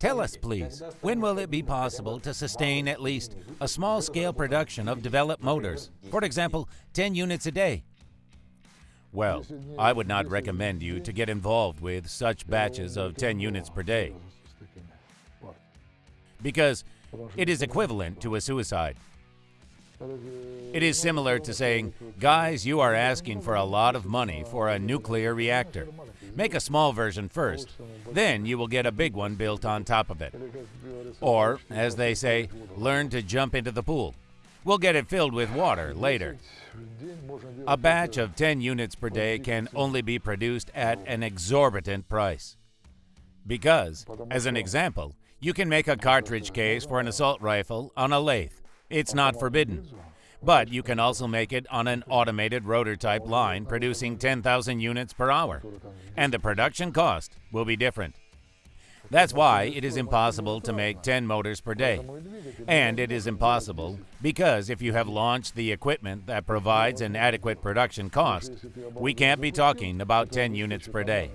Tell us, please, when will it be possible to sustain at least a small scale production of developed motors? For example, 10 units a day. Well, I would not recommend you to get involved with such batches of 10 units per day because it is equivalent to a suicide. It is similar to saying, guys, you are asking for a lot of money for a nuclear reactor. Make a small version first, then you will get a big one built on top of it. Or, as they say, learn to jump into the pool. We'll get it filled with water later. A batch of 10 units per day can only be produced at an exorbitant price. Because, as an example, you can make a cartridge case for an assault rifle on a lathe. It's not forbidden. But you can also make it on an automated rotor type line producing 10,000 units per hour. And the production cost will be different. That's why it is impossible to make 10 motors per day. And it is impossible because if you have launched the equipment that provides an adequate production cost, we can't be talking about 10 units per day.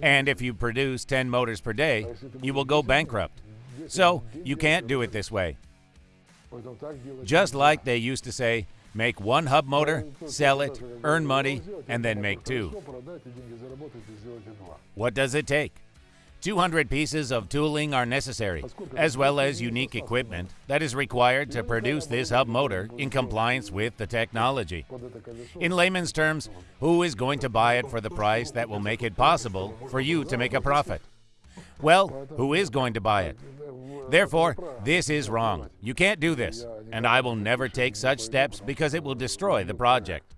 And if you produce 10 motors per day, you will go bankrupt. So you can't do it this way. Just like they used to say, make one hub motor, sell it, earn money, and then make two. What does it take? 200 pieces of tooling are necessary, as well as unique equipment that is required to produce this hub motor in compliance with the technology. In layman's terms, who is going to buy it for the price that will make it possible for you to make a profit? Well, who is going to buy it? Therefore, this is wrong. You can't do this, and I will never take such steps because it will destroy the project.